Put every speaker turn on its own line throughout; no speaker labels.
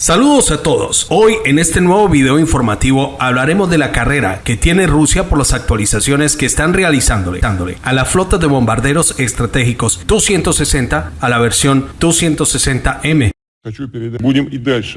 Saludos a todos. Hoy en este nuevo video informativo hablaremos de la carrera que tiene Rusia por las actualizaciones que están realizándole a la flota de bombarderos estratégicos Tu-160 a la versión Tu-160M.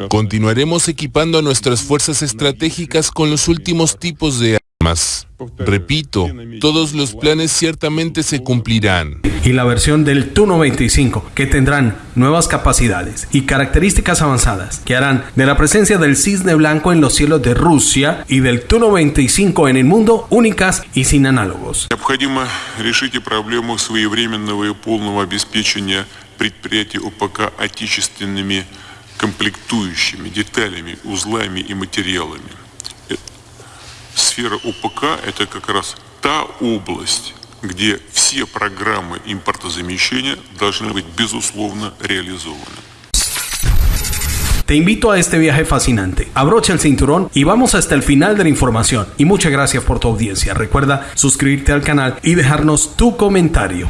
Continuaremos equipando a nuestras fuerzas estratégicas con los últimos tipos de armas. Repito, todos los planes ciertamente se cumplirán.
Y la versión del Tu-95, que tendrán nuevas capacidades y características avanzadas, que harán de la presencia del cisne blanco en los cielos de Rusia y del Tu-95 en el mundo únicas y sin análogos.
Необходимо решить проблему своевременного и полного обеспечения предприятий ОПК отечественными комплектующими, деталями, узлами и материалами. Сфера ОПК – это как раз та область, где все программы импортозамещения должны быть, безусловно, реализованы.
Te invito a este viaje fascinante. Abrocha el cinturón y vamos hasta el final de la información. Y muchas gracias por tu audiencia. Recuerda suscribirte al canal y dejarnos tu comentario.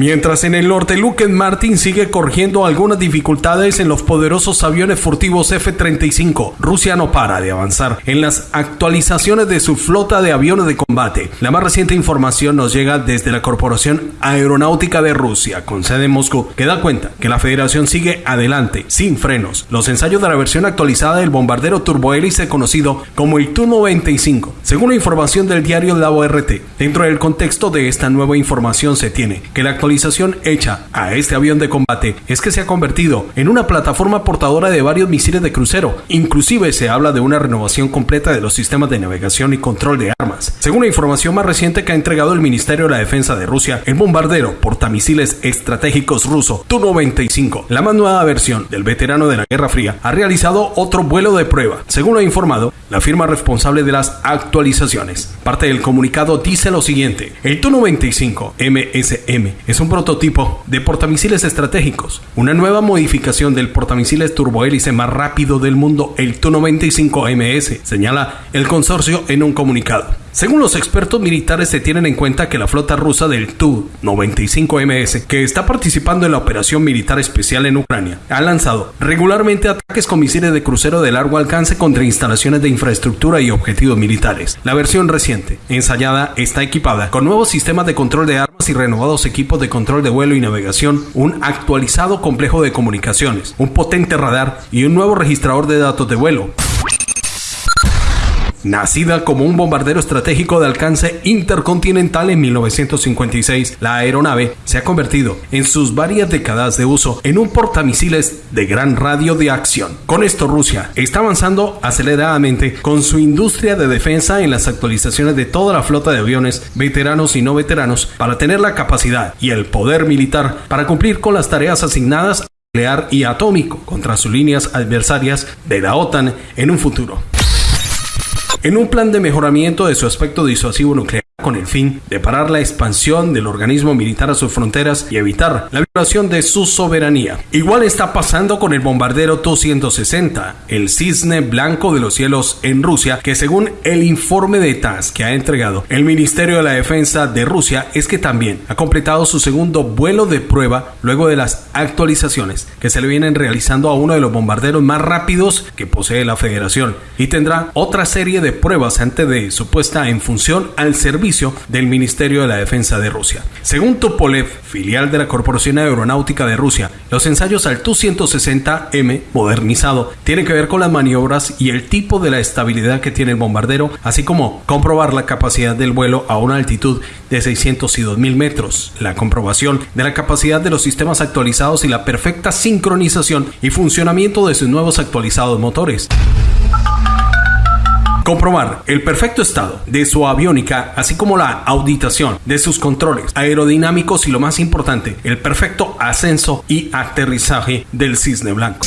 Mientras en el norte Lockheed Martin sigue corrigiendo algunas dificultades en los poderosos aviones furtivos F-35, Rusia no para de avanzar en las actualizaciones de su flota de aviones de combate. La más reciente información nos llega desde la Corporación Aeronáutica de Rusia, con sede en Moscú, que da cuenta que la federación sigue adelante, sin frenos. Los ensayos de la versión actualizada del bombardero turbohélice conocido como el Tu-95, según la información del diario La ORT. Dentro del contexto de esta nueva información se tiene que la actualización actualización hecha a este avión de combate es que se ha convertido en una plataforma portadora de varios misiles de crucero. Inclusive se habla de una renovación completa de los sistemas de navegación y control de armas. Según la información más reciente que ha entregado el Ministerio de la Defensa de Rusia, el bombardero portamisiles estratégicos ruso Tu-95, la más nueva versión del veterano de la Guerra Fría, ha realizado otro vuelo de prueba. Según lo ha informado la firma responsable de las actualizaciones. Parte del comunicado dice lo siguiente: el Tu-95 MSM es un prototipo de portamisiles estratégicos, una nueva modificación del portamisiles turbohélice más rápido del mundo, el Tu-95MS, señala el consorcio en un comunicado. Según los expertos militares se tienen en cuenta que la flota rusa del Tu-95MS, que está participando en la operación militar especial en Ucrania, ha lanzado regularmente ataques con misiles de crucero de largo alcance contra instalaciones de infraestructura y objetivos militares. La versión reciente, ensayada, está equipada con nuevos sistemas de control de armas y renovados equipos de control de vuelo y navegación, un actualizado complejo de comunicaciones, un potente radar y un nuevo registrador de datos de vuelo. Nacida como un bombardero estratégico de alcance intercontinental en 1956, la aeronave se ha convertido en sus varias décadas de uso en un portamisiles de gran radio de acción. Con esto Rusia está avanzando aceleradamente con su industria de defensa en las actualizaciones de toda la flota de aviones, veteranos y no veteranos, para tener la capacidad y el poder militar para cumplir con las tareas asignadas nuclear y atómico contra sus líneas adversarias de la OTAN en un futuro en un plan de mejoramiento de su aspecto disuasivo nuclear con el fin de parar la expansión del organismo militar a sus fronteras y evitar la de su soberanía. Igual está pasando con el bombardero Tu-160, el cisne blanco de los cielos en Rusia, que según el informe de TAS que ha entregado el Ministerio de la Defensa de Rusia, es que también ha completado su segundo vuelo de prueba luego de las actualizaciones que se le vienen realizando a uno de los bombarderos más rápidos que posee la Federación y tendrá otra serie de pruebas antes de su puesta en función al servicio del Ministerio de la Defensa de Rusia. Según Tupolev, filial de la Corporación Aeronáutica de Rusia, los ensayos al Tu-160M modernizado tienen que ver con las maniobras y el tipo de la estabilidad que tiene el bombardero, así como comprobar la capacidad del vuelo a una altitud de 600 y 2000 metros, la comprobación de la capacidad de los sistemas actualizados y la perfecta sincronización y funcionamiento de sus nuevos actualizados motores. Comprobar el perfecto estado de su aviónica, así como la auditación de sus controles aerodinámicos y lo más importante, el perfecto ascenso y aterrizaje del cisne blanco.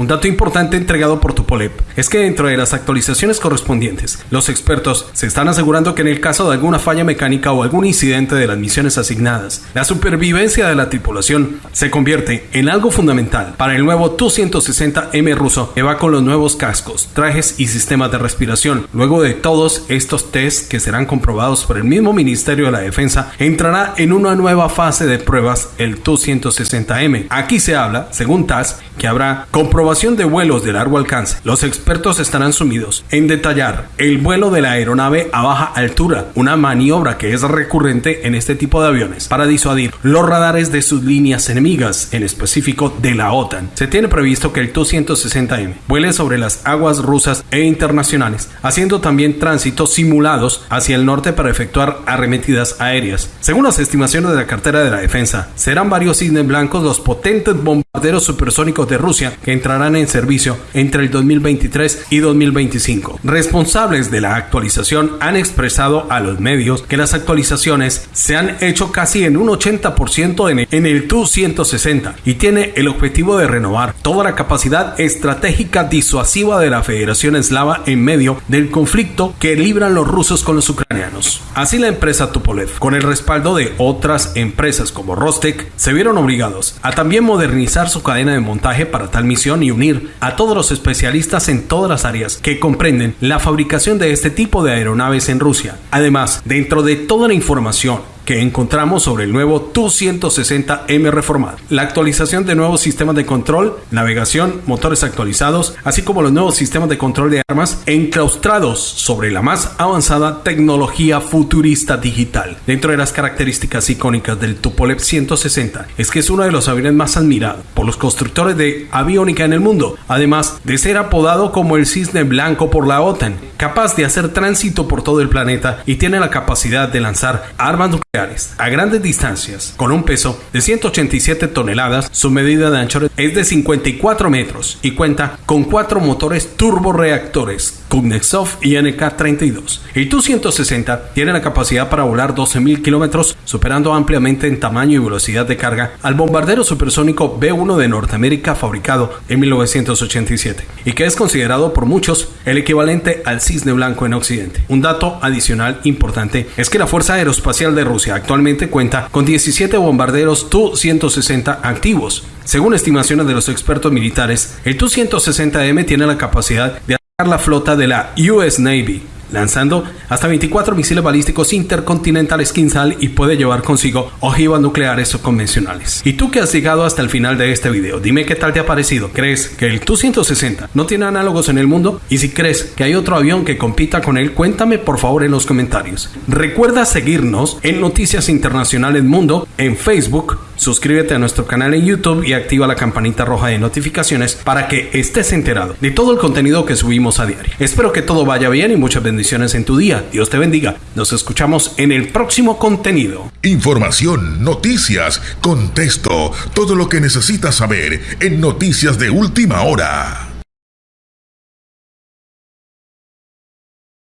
Un dato importante entregado por Tupolev es que dentro de las actualizaciones correspondientes, los expertos se están asegurando que en el caso de alguna falla mecánica o algún incidente de las misiones asignadas, la supervivencia de la tripulación se convierte en algo fundamental para el nuevo Tu-160M ruso que va con los nuevos cascos, trajes y sistemas de respiración. Luego de todos estos tests que serán comprobados por el mismo Ministerio de la Defensa, entrará en una nueva fase de pruebas el Tu-160M. Aquí se habla, según TAS, que habrá de vuelos de largo alcance. Los expertos estarán sumidos en detallar el vuelo de la aeronave a baja altura, una maniobra que es recurrente en este tipo de aviones para disuadir los radares de sus líneas enemigas, en específico de la OTAN. Se tiene previsto que el Tu-160M vuele sobre las aguas rusas e internacionales, haciendo también tránsitos simulados hacia el norte para efectuar arremetidas aéreas. Según las estimaciones de la cartera de la defensa, serán varios cisnes blancos los potentes bombarderos supersónicos de Rusia que entrarán en servicio entre el 2023 y 2025. Responsables de la actualización han expresado a los medios que las actualizaciones se han hecho casi en un 80% en el, en el Tu-160 y tiene el objetivo de renovar toda la capacidad estratégica disuasiva de la Federación Eslava en medio del conflicto que libran los rusos con los ucranianos. Así la empresa Tupolev, con el respaldo de otras empresas como Rostec, se vieron obligados a también modernizar su cadena de montaje para tal misión y unir a todos los especialistas en todas las áreas que comprenden la fabricación de este tipo de aeronaves en Rusia. Además, dentro de toda la información que encontramos sobre el nuevo Tu-160M reformado. La actualización de nuevos sistemas de control, navegación, motores actualizados, así como los nuevos sistemas de control de armas enclaustrados sobre la más avanzada tecnología futurista digital. Dentro de las características icónicas del Tupolev 160 es que es uno de los aviones más admirados por los constructores de aviónica en el mundo, además de ser apodado como el cisne blanco por la OTAN, capaz de hacer tránsito por todo el planeta y tiene la capacidad de lanzar armas nucleares a grandes distancias, con un peso de 187 toneladas, su medida de anchura es de 54 metros y cuenta con cuatro motores turboreactores Kuznetsov y NK-32. El Tu-160 tiene la capacidad para volar 12.000 kilómetros, superando ampliamente en tamaño y velocidad de carga al bombardero supersónico B-1 de Norteamérica fabricado en 1987 y que es considerado por muchos el equivalente al cisne blanco en Occidente. Un dato adicional importante es que la Fuerza Aeroespacial de Rusia actualmente cuenta con 17 bombarderos Tu-160 activos. Según estimaciones de los expertos militares, el Tu-160M tiene la capacidad de la flota de la US Navy, lanzando hasta 24 misiles balísticos intercontinentales Kinsal y puede llevar consigo ojivas nucleares o convencionales. Y tú que has llegado hasta el final de este video, dime qué tal te ha parecido. ¿Crees que el Tu-160 no tiene análogos en el mundo? Y si crees que hay otro avión que compita con él, cuéntame por favor en los comentarios. Recuerda seguirnos en Noticias Internacionales Mundo en Facebook, suscríbete a nuestro canal en YouTube y activa la campanita roja de notificaciones para que estés enterado de todo el contenido que subimos a diario. Espero que todo vaya bien y muchas bendiciones en tu día. Dios te bendiga. Nos escuchamos en el próximo contenido.
Información, noticias, contexto, todo lo que necesitas saber en Noticias de Última Hora.